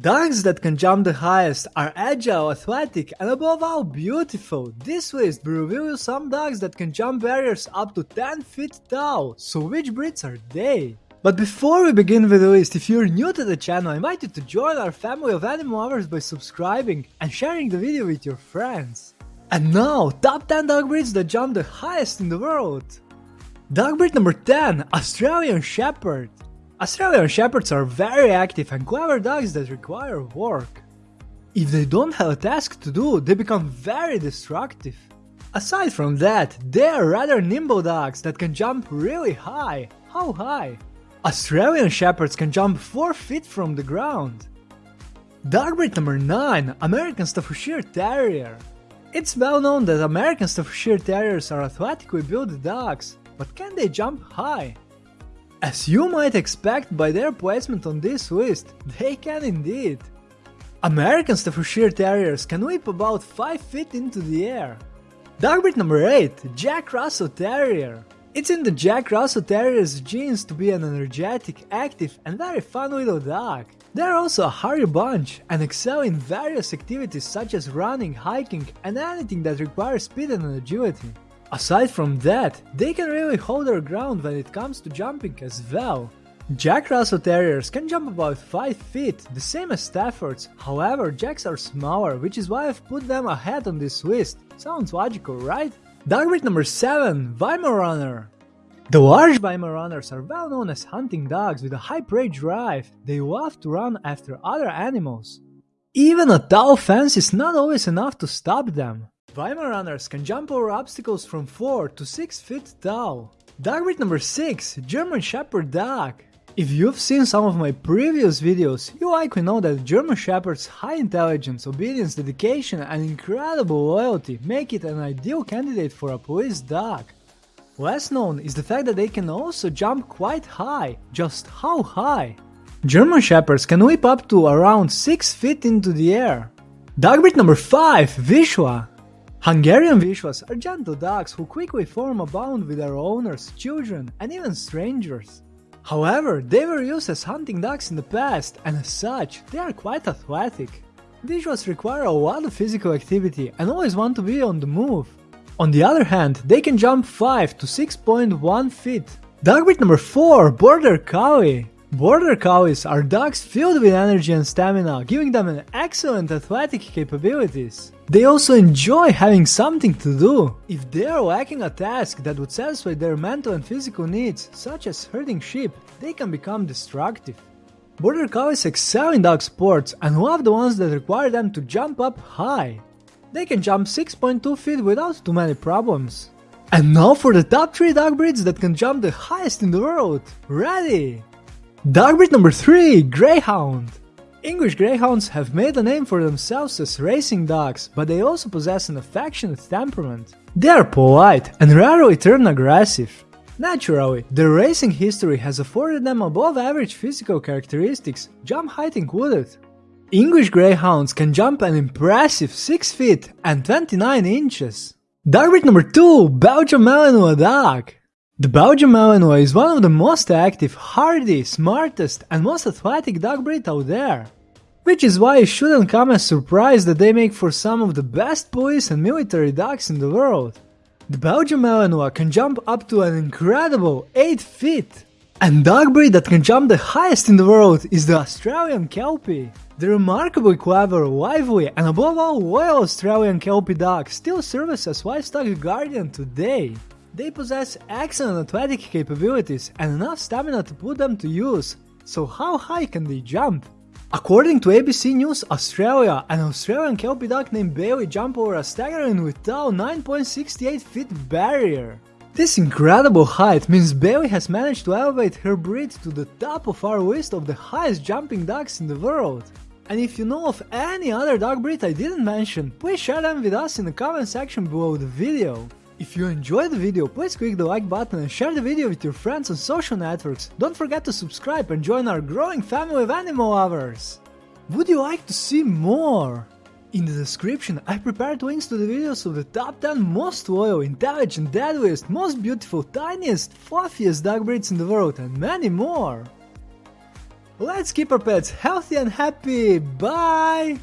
Dogs that can jump the highest are agile, athletic, and above all beautiful. This list will reveal you some dogs that can jump barriers up to 10 feet tall, so which breeds are they? But before we begin with the list, if you're new to the channel, I invite you to join our family of animal lovers by subscribing and sharing the video with your friends. And now, top 10 dog breeds that jump the highest in the world. Dog breed number 10, Australian Shepherd. Australian Shepherds are very active and clever dogs that require work. If they don't have a task to do, they become very destructive. Aside from that, they are rather nimble dogs that can jump really high. How high? Australian Shepherds can jump 4 feet from the ground. Dog breed number 9, American Staffordshire Terrier. It's well known that American Staffordshire Terriers are athletically built dogs, but can they jump high? As you might expect by their placement on this list, they can indeed. American Staffordshire Terriers can leap about 5 feet into the air. Dog breed number 8, Jack Russell Terrier. It's in the Jack Russell Terrier's genes to be an energetic, active and very fun little dog. They're also a hairy bunch and excel in various activities such as running, hiking and anything that requires speed and agility. Aside from that, they can really hold their ground when it comes to jumping as well. Jack Russell Terriers can jump about 5 feet, the same as Staffords, however Jacks are smaller, which is why I've put them ahead on this list. Sounds logical, right? Dog breed number 7, Weimaraner. The large Weimaraners are well known as hunting dogs with a high prey drive, they love to run after other animals. Even a tall fence is not always enough to stop them. Weimaraners can jump over obstacles from 4 to 6 feet tall. Dog breed number 6, German Shepherd Dog. If you've seen some of my previous videos, you likely know that German Shepherd's high intelligence, obedience, dedication and incredible loyalty make it an ideal candidate for a police dog. Less known is the fact that they can also jump quite high, just how high? German Shepherds can leap up to around 6 feet into the air. Dog breed number 5, Vizsla. Hungarian Vizslas are gentle dogs who quickly form a bond with their owners, children, and even strangers. However, they were used as hunting dogs in the past, and as such, they are quite athletic. Vizslas require a lot of physical activity and always want to be on the move. On the other hand, they can jump 5 to 6.1 feet. Dog breed number 4, Border Collie. Border Collies are dogs filled with energy and stamina, giving them an excellent athletic capabilities. They also enjoy having something to do. If they are lacking a task that would satisfy their mental and physical needs, such as herding sheep, they can become destructive. Border Collies excel in dog sports and love the ones that require them to jump up high. They can jump 6.2 feet without too many problems. And now for the top 3 dog breeds that can jump the highest in the world. Ready? Dog breed number 3 Greyhound. English Greyhounds have made a name for themselves as racing dogs, but they also possess an affectionate temperament. They are polite and rarely turn aggressive. Naturally, their racing history has afforded them above average physical characteristics, jump height included. English Greyhounds can jump an impressive 6 feet and 29 inches. Dog breed number 2 Belgian Malinois Dog. The Belgian Malinois is one of the most active, hardy, smartest and most athletic dog breed out there. Which is why it shouldn't come as a surprise that they make for some of the best police and military dogs in the world. The Belgian Malinois can jump up to an incredible 8 feet. And dog breed that can jump the highest in the world is the Australian Kelpie. The remarkably clever, lively and above all loyal Australian Kelpie dog still serves as livestock guardian today. They possess excellent athletic capabilities and enough stamina to put them to use, so how high can they jump? According to ABC News Australia, an Australian Kelpie dog named Bailey jumped over a staggeringly tall 9.68 feet barrier. This incredible height means Bailey has managed to elevate her breed to the top of our list of the highest jumping dogs in the world. And if you know of any other dog breed I didn't mention, please share them with us in the comment section below the video. If you enjoyed the video, please click the like button and share the video with your friends on social networks. Don't forget to subscribe and join our growing family of animal lovers. Would you like to see more? In the description, I prepared links to the videos of the top 10 most loyal, intelligent, deadliest, most beautiful, tiniest, fluffiest dog breeds in the world and many more. Let's keep our pets healthy and happy. Bye!